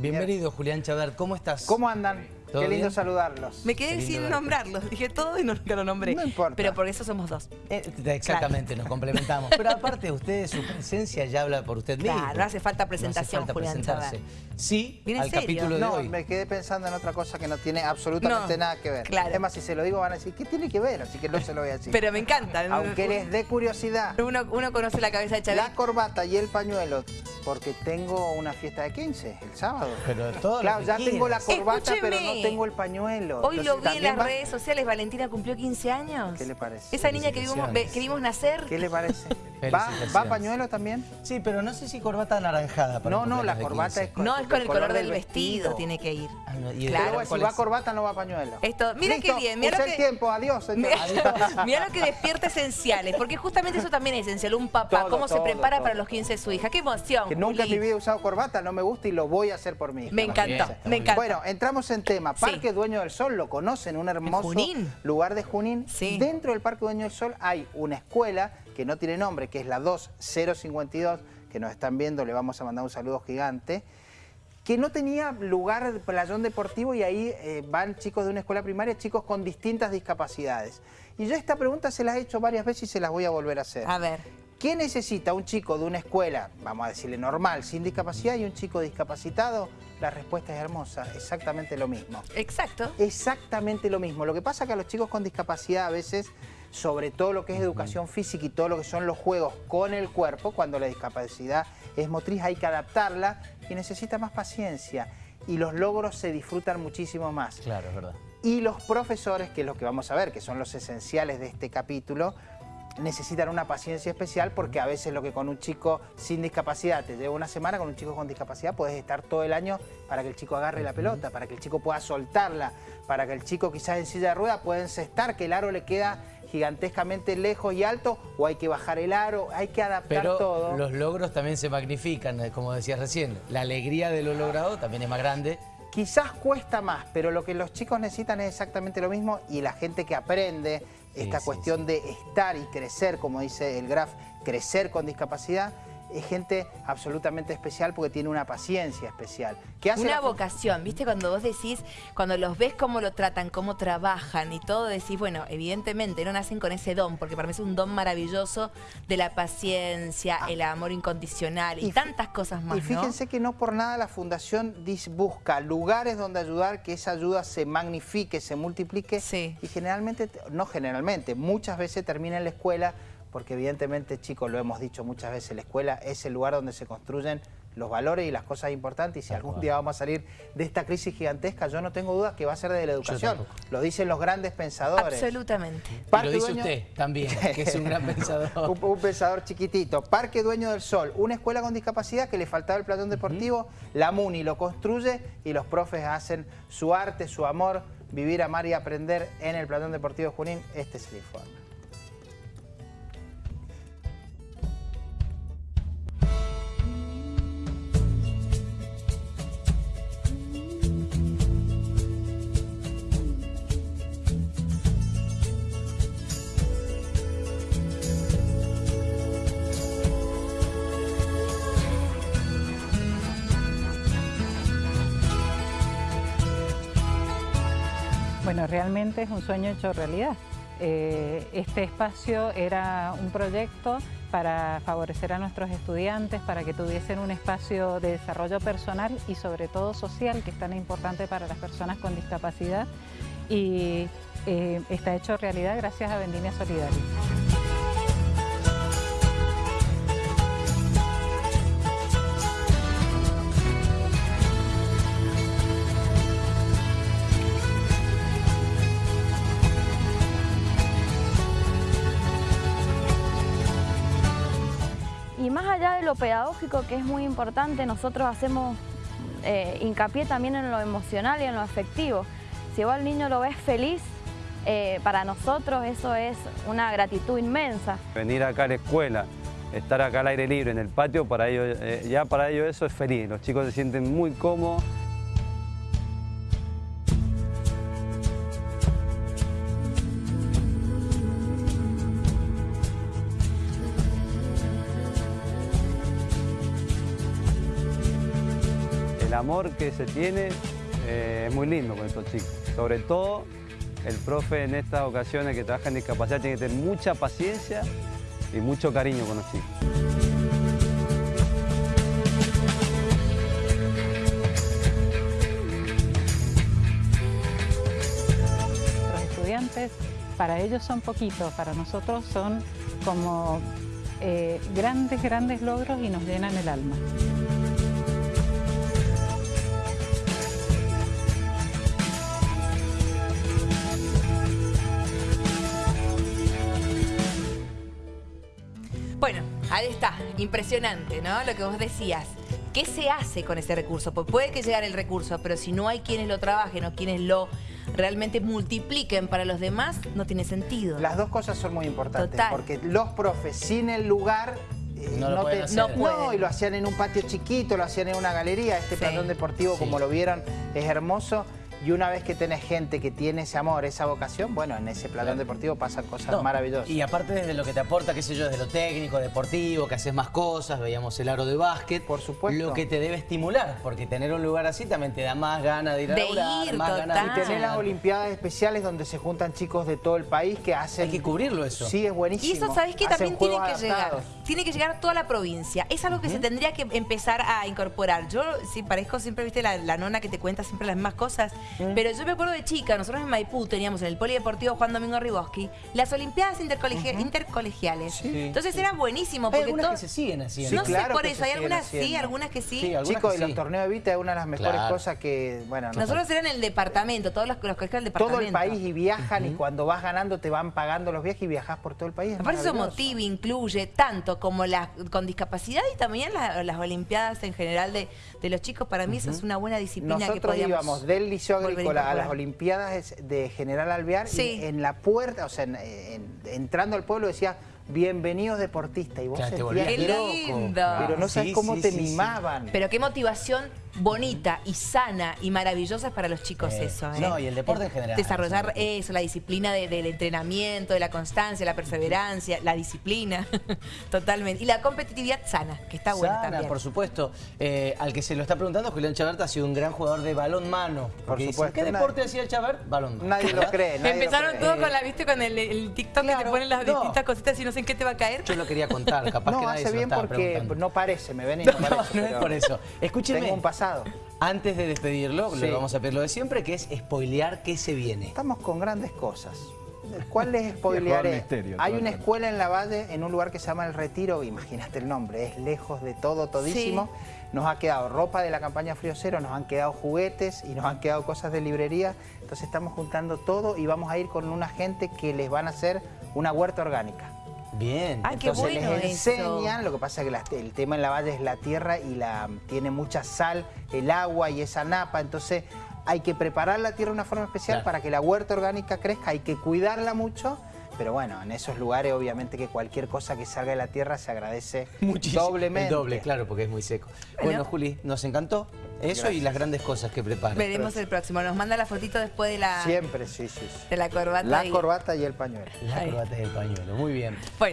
Bienvenido, Julián Chaver. ¿Cómo estás? ¿Cómo andan? ¿Todo Qué lindo bien? saludarlos. Me quedé sin nombrarlos. Dije todo y no, nunca lo nombré. No importa. Pero por eso somos dos. Eh, exactamente, nos complementamos. Pero aparte, usted, su presencia ya habla por usted mismo. Claro, no hace falta No presentación, hace falta Julián presentarse. Sí, ¿Viene en al serio? capítulo de No, hoy. me quedé pensando en otra cosa que no tiene absolutamente No, nada que ver. claro. Es más, si se lo digo van a decir, ¿qué tiene que ver? Así que no se lo voy a decir. Pero me encanta. Aunque les dé curiosidad, Uno, uno conoce la cabeza de Chávez. la corbata y el pañuelo, porque tengo una fiesta de 15 el sábado. Pero todo lo Claro, que ya tengo la corbata, pero no tengo el pañuelo. Hoy lo Entonces, vi en ¿también las va? redes sociales. Valentina cumplió 15 años. ¿Qué le parece? Esa niña que vimos, que vimos nacer. ¿Qué le parece? ¿Va. ¿Va pañuelo también? Sí, pero no sé si corbata anaranjada. para No, no, la corbata 15. es con, No, es con el color del vestido, tiene que ir. Ah, no, y el Claro. Pero si ¿cuál va es? corbata no va pañuelo. Esto, mira Listo, qué bien, mira lo el que- tiempo, adiós. señor. Mira, lo que despierta esenciales, porque justamente eso también es esencial. Un papá, Todo, cómo se prepara todo. para los 15 de su hija. ¡Qué emoción! Que nunca en mi vida he usado corbata, no me gusta y lo voy a hacer por mí. Me encantó, bien, me muy encanta. Bueno, entramos en tema. Sí. Parque Dueño del Sol, lo conocen, un hermoso lugar de Junín. Dentro del Parque Dueño del Sol hay una escuela que no tiene nombre, que es la 2052, que nos están viendo, le vamos a mandar un saludo gigante, que no tenía lugar de playón deportivo y ahí eh, van chicos de una escuela primaria, chicos con distintas discapacidades. Y yo esta pregunta se las he hecho varias veces y se las voy a volver a hacer. A ver. ¿Qué necesita un chico de una escuela, vamos a decirle normal, sin discapacidad y un chico discapacitado? La respuesta es hermosa, exactamente lo mismo. Exacto. Exactamente lo mismo. Lo que pasa es que a los chicos con discapacidad a veces, sobre todo lo que es educación física y todo lo que son los juegos con el cuerpo, cuando la discapacidad es motriz hay que adaptarla y necesita más paciencia y los logros se disfrutan muchísimo más. Claro, es verdad. Y los profesores, que es lo que vamos a ver, que son los esenciales de este capítulo, necesitan una paciencia especial porque a veces lo que con un chico sin discapacidad te lleva una semana, con un chico con discapacidad puedes estar todo el año para que el chico agarre la pelota, para que el chico pueda soltarla, para que el chico quizás en silla de ruedas pueda encestar, que el aro le queda gigantescamente lejos y alto, o hay que bajar el aro, hay que adaptar Pero todo. los logros también se magnifican, eh, como decías recién. La alegría de lo logrado también es más grande. Quizás cuesta más, pero lo que los chicos necesitan es exactamente lo mismo y la gente que aprende Sí, esta sí, cuestión de estar y crecer, como dice el Graf, crecer con discapacidad, es gente absolutamente especial porque tiene una paciencia especial. ¿Qué hace Una la- vocación, ¿viste? Cuando vos decís, cuando los ves cómo lo tratan, cómo trabajan y todo, decís, bueno, evidentemente no nacen con ese don, porque para mí es un don maravilloso de la paciencia, el amor incondicional y, Ah. Tantas cosas más, Y fíjense que no por nada la Fundación busca lugares donde ayudar, que esa ayuda se magnifique, se multiplique. Sí. Y generalmente, no generalmente, muchas veces termina en la escuela, porque evidentemente, chicos, lo hemos dicho muchas veces, la escuela es el lugar donde se construyen los valores y las cosas importantes. Y si algún día vamos a salir de esta crisis gigantesca, yo no tengo duda que va a ser de la educación. Lo dicen los grandes pensadores. Absolutamente. Y lo dice Dueño- usted también, que es un gran pensador. un, un pensador chiquitito. Parque Dueño del Sol, una escuela con discapacidad que le faltaba el platón deportivo, la MUNI lo construye y los profes hacen su arte, su amor, vivir, amar y aprender en el platón deportivo de Junín. Este es el informe. Bueno, realmente es un sueño hecho realidad. Eh, este espacio era un proyecto para favorecer a nuestros estudiantes, para que tuviesen un espacio de desarrollo personal y sobre todo social, que es tan importante para las personas con discapacidad. Y eh, está hecho realidad gracias a Vendimia Solidaria. Allá de lo pedagógico, que es muy importante, nosotros hacemos eh, hincapié también en lo emocional y en lo afectivo. Si vos al niño lo ves feliz, eh, para nosotros eso es una gratitud inmensa. Venir acá a la escuela, estar acá al aire libre en el patio, para ellos, eh, ya para ellos eso es feliz. Los chicos se sienten muy cómodos. Amor que se tiene eh, es muy lindo con estos chicos. Sobre todo el profe en estas ocasiones que trabaja en discapacidad tiene que tener mucha paciencia y mucho cariño con los chicos. Los estudiantes, para ellos son poquitos, para nosotros son como eh, grandes, grandes logros y nos llenan el alma. Ahí está, impresionante, ¿no? Lo que vos decías. ¿Qué se hace con ese recurso? Pues puede que llegue el recurso, pero si no hay quienes lo trabajen o quienes lo realmente multipliquen para los demás, no tiene sentido. Las dos cosas son muy importantes, Total. porque los profes sin el lugar... eh, No lo pueden hacer. No no, y lo hacían en un patio chiquito, lo hacían en una galería. Este Sí. platón deportivo, Sí. como lo vieron, es hermoso. Y una vez que tenés gente que tiene ese amor, esa vocación, bueno, en ese platón deportivo pasan cosas No, maravillosas. Y aparte desde lo que te aporta, qué sé yo, desde lo técnico, deportivo, que haces más cosas, veíamos el aro de básquet. Por supuesto. Lo que te debe estimular, porque tener un lugar así también te da más ganas de ir a De laburar, ir, más ganas de. Y tener las. Olimpiadas especiales donde se juntan chicos de todo el país que hacen... Hay que cubrirlo eso. Sí, es buenísimo. Y eso, ¿sabés qué? Hacen También tiene que llegar. Tiene que llegar a toda la provincia. Es algo que se tendría que empezar a incorporar. Yo, sí, parezco siempre, viste, la, la nona que te cuenta siempre las mismas cosas. Mm. Pero yo me acuerdo de chica, nosotros en Maipú teníamos en el Polideportivo Juan Domingo Riboski las Olimpiadas intercolegia- intercolegiales. Sí. Entonces era buenísimo. Hay Porque algunas todo- que se siguen haciendo. Sí, no claro sé por que eso, hay algunas sí, haciendo. algunas que sí. Sí, algunas Chicos, que y los sí. torneos de Vita es una de las mejores Claro. cosas que, bueno, no- Nosotros eran en el departamento, todos los, los colegios del departamento. todo el país y viajan y cuando vas ganando te van pagando los viajes y viajas por todo el país. es Aparte eso motiva, incluye tanto como las con discapacidad y también la- las olimpiadas en general de, de los chicos. Para mí eso es una buena disciplina que Nosotros podíamos íbamos del Liceo Agrícola a las. Olimpiadas de General Alvear Sí. y en la puerta, o sea, en- en- entrando al pueblo decía bienvenidos deportistas y vos Claro, te sentías volvías ¡Qué que- loco. lindo! pero no sabes Sí, cómo sí, te sí, sí. mimaban. Pero qué motivación bonita y sana y maravillosa es para los chicos Eh, eso. ¿eh? no, y el deporte en general. Desarrollar eso, la disciplina de- del entrenamiento, de la constancia, la perseverancia, la disciplina, totalmente. Y la competitividad sana, que está buena Sana, también. por supuesto. Eh, al que se lo está preguntando, Julián Chabert ha sido un gran jugador de balón mano. Dicen, supuesto. ¿Qué Nadie- deporte hacía el Chabert? Balón mano. Nadie lo cree. nadie lo Empezaron cree. todos con la, viste, con el, el TikTok que te ponen las no. distintas cositas y no sé en qué te va a caer. Yo lo quería contar, capaz que No, nadie hace bien porque no parece, me ven y No, parece. no es por eso. Escúcheme. Tengo un pasado. Antes de despedirlo, Sí. le vamos a pedir lo de siempre, que es spoilear qué se viene. Estamos con grandes cosas. ¿Cuál les spoilearé? misterio, Hay una escuela en la Valle, en un lugar que se llama El Retiro, imagínate el nombre, es lejos de todo, todísimo. Nos ha quedado ropa de la campaña Frío Cero, nos han quedado juguetes y nos han quedado cosas de librería. Entonces estamos juntando todo y vamos a ir con una gente que les van a hacer una huerta orgánica. Bien. Qué Entonces bueno les eso. enseñan, lo que pasa es que la- el tema en la valle es la tierra y la tiene mucha sal, el agua y esa napa, entonces hay que preparar la tierra de una forma especial Claro. para que la huerta orgánica crezca, hay que cuidarla mucho, pero bueno, en esos lugares obviamente que cualquier cosa que salga de la tierra se agradece Muchísimo. doblemente. El doble, claro, porque es muy seco. Bueno, Bueno. Juli, nos encantó eso y las grandes cosas que prepara. Veremos el próximo. Nos manda la fotito después de la, Siempre, sí, sí. sí. de la corbata. La y- corbata y el pañuelo. La Ahí. corbata del pañuelo, muy bien. Bueno.